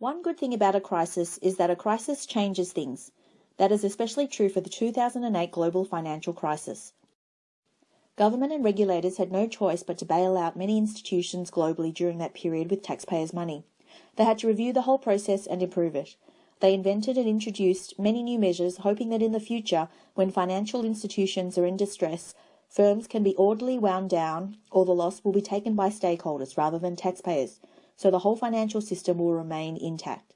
One good thing about a crisis is that a crisis changes things. That is especially true for the 2008 global financial crisis. Government and regulators had no choice but to bail out many institutions globally during that period with taxpayers' money. They had to review the whole process and improve it. They invented and introduced many new measures, hoping that in the future, when financial institutions are in distress, firms can be orderly wound down or the loss will be taken by stakeholders rather than taxpayers, so the whole financial system will remain intact.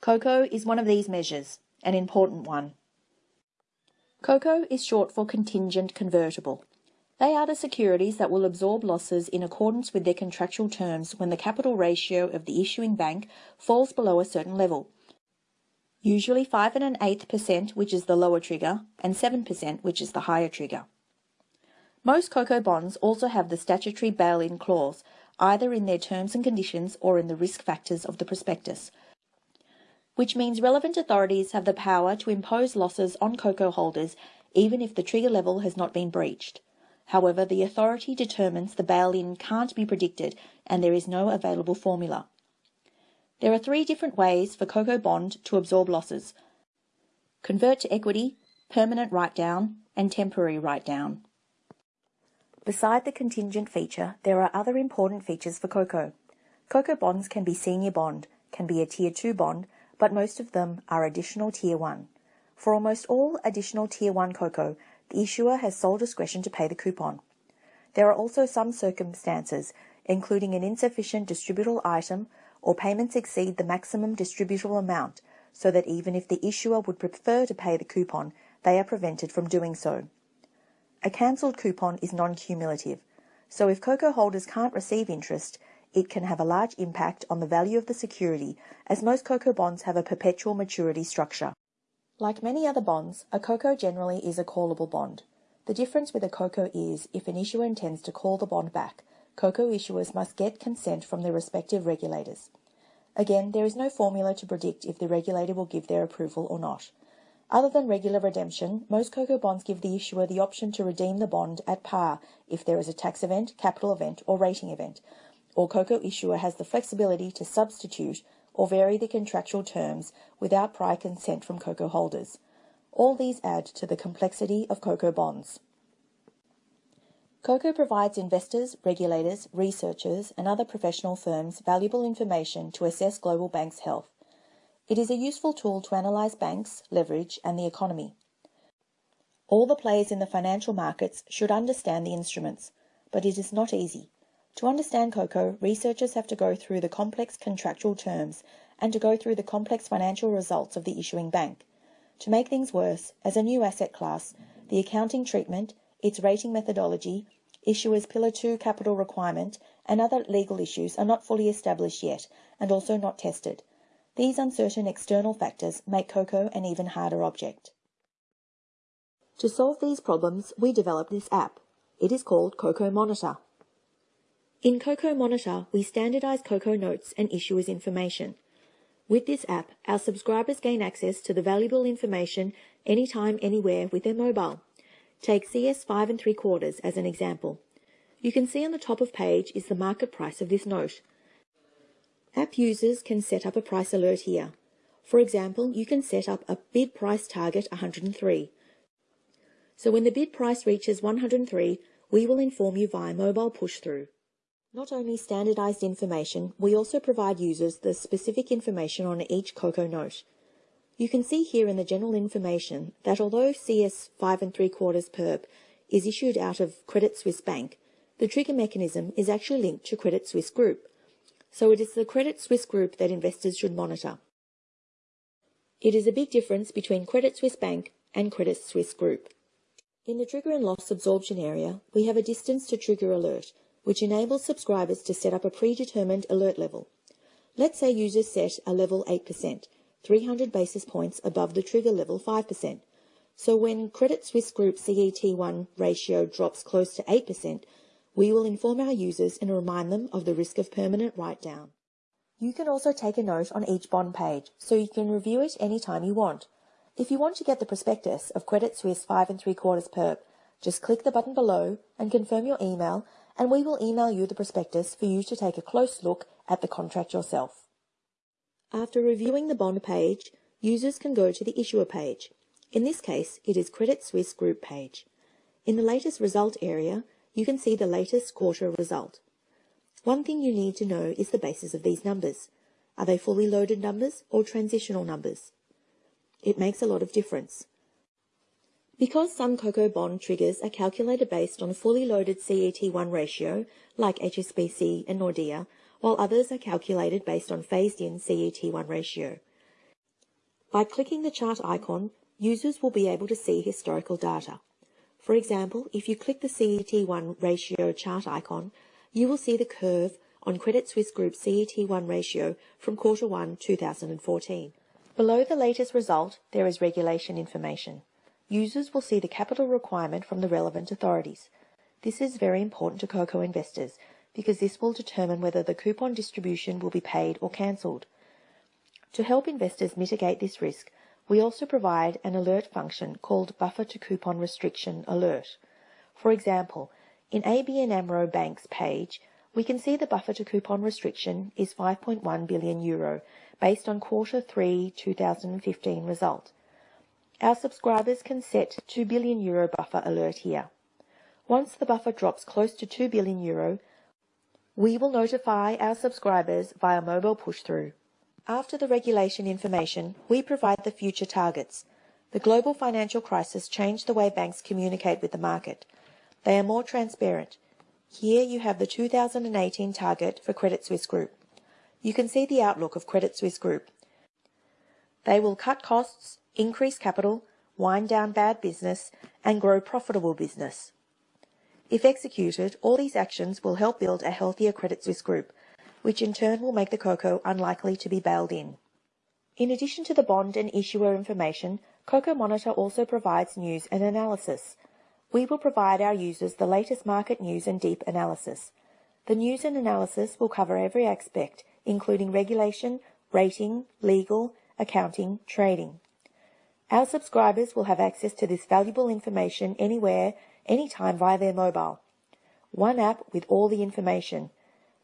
COCO is one of these measures, an important one. COCO is short for contingent convertible. They are the securities that will absorb losses in accordance with their contractual terms when the capital ratio of the issuing bank falls below a certain level, usually 5 and an eighth percent, which is the lower trigger, and 7%, which is the higher trigger. Most COCO bonds also have the statutory bail-in clause, either in their terms and conditions or in the risk factors of the prospectus, which means relevant authorities have the power to impose losses on COCO holders even if the trigger level has not been breached. However, the authority determines the bail-in can't be predicted and there is no available formula. There are three different ways for COCO Bond to absorb losses. Convert to equity, permanent write-down, and temporary write-down. Beside the contingent feature, there are other important features for COCO. COCO bonds can be senior bond, can be a Tier 2 bond, but most of them are additional Tier 1. For almost all additional Tier 1 COCO, the issuer has sole discretion to pay the coupon. There are also some circumstances, including an insufficient distributable item or payments exceed the maximum distributable amount, so that even if the issuer would prefer to pay the coupon, they are prevented from doing so. A cancelled coupon is non-cumulative, so if COCO holders can't receive interest, it can have a large impact on the value of the security, as most COCO bonds have a perpetual maturity structure. Like many other bonds, a COCO generally is a callable bond. The difference with a COCO is if an issuer intends to call the bond back, COCO issuers must get consent from their respective regulators. Again, there is no formula to predict if the regulator will give their approval or not. Other than regular redemption, most COCO bonds give the issuer the option to redeem the bond at par if there is a tax event, capital event, or rating event, or COCO issuer has the flexibility to substitute or vary the contractual terms without prior consent from COCO holders. All these add to the complexity of COCO bonds. COCO provides investors, regulators, researchers, and other professional firms valuable information to assess global banks' health. It is a useful tool to analyse banks, leverage, and the economy. All the players in the financial markets should understand the instruments, but it is not easy. To understand COCO, researchers have to go through the complex contractual terms and to go through the complex financial results of the issuing bank. To make things worse, as a new asset class, the accounting treatment, its rating methodology, issuer's Pillar 2 capital requirement, and other legal issues are not fully established yet and also not tested. These uncertain external factors make COCO an even harder object. To solve these problems, we developed this app. It is called COCO Monitor. In COCO Monitor, we standardize COCO notes and issuers information. With this app, our subscribers gain access to the valuable information anytime, anywhere with their mobile. Take CS 5 and 3 quarters as an example. You can see on the top of page is the market price of this note. App users can set up a price alert here. For example, you can set up a bid price target 103. So when the bid price reaches 103, we will inform you via mobile push through. Not only standardized information, we also provide users the specific information on each COCO note. You can see here in the general information that although CS 5 and 3 quarters perp is issued out of Credit Suisse Bank, the trigger mechanism is actually linked to Credit Suisse Group. So it is the Credit Suisse Group that investors should monitor. It is a big difference between Credit Suisse Bank and Credit Suisse Group. In the trigger and loss absorption area, we have a distance to trigger alert, which enables subscribers to set up a predetermined alert level. Let's say users set a level 8%, 300 basis points above the trigger level 5%. So when Credit Suisse Group CET1 ratio drops close to 8%, we will inform our users and remind them of the risk of permanent write-down. You can also take a note on each bond page, so you can review it anytime you want. If you want to get the prospectus of Credit Suisse 5 and 3 quarters perp, just click the button below and confirm your email, and we will email you the prospectus for you to take a close look at the contract yourself. After reviewing the bond page, users can go to the issuer page. In this case, it is Credit Suisse Group page. In the latest result area, you can see the latest quarter result. One thing you need to know is the basis of these numbers. Are they fully loaded numbers or transitional numbers? It makes a lot of difference. Because some COCO bond triggers are calculated based on a fully loaded CET1 ratio, like HSBC and Nordea, while others are calculated based on phased-in CET1 ratio. By clicking the chart icon, users will be able to see historical data. For example, if you click the CET1 ratio chart icon, you will see the curve on Credit Suisse Group CET1 ratio from quarter 1 2014. Below the latest result, there is regulation information. Users will see the capital requirement from the relevant authorities. This is very important to COCO investors because this will determine whether the coupon distribution will be paid or cancelled. To help investors mitigate this risk, we also provide an alert function called Buffer to Coupon Restriction Alert. For example, in ABN AMRO Bank's page, we can see the buffer to coupon restriction is 5.1 billion euro based on quarter 3 2015 result. Our subscribers can set 2 billion euro buffer alert here. Once the buffer drops close to 2 billion euro, we will notify our subscribers via mobile push-through. After the regulation information, we provide the future targets. The global financial crisis changed the way banks communicate with the market. They are more transparent. Here you have the 2018 target for Credit Suisse Group. You can see the outlook of Credit Suisse Group. They will cut costs, increase capital, wind down bad business, and grow profitable business. If executed, all these actions will help build a healthier Credit Suisse Group, which in turn will make the COCO unlikely to be bailed in. In addition to the bond and issuer information, COCO Monitor also provides news and analysis. We will provide our users the latest market news and deep analysis. The news and analysis will cover every aspect, including regulation, rating, legal, accounting, trading. Our subscribers will have access to this valuable information anywhere, anytime via their mobile. One app with all the information.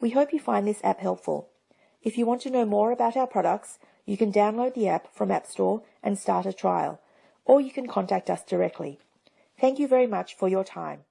We hope you find this app helpful. If you want to know more about our products, you can download the app from App Store and start a trial, or you can contact us directly. Thank you very much for your time.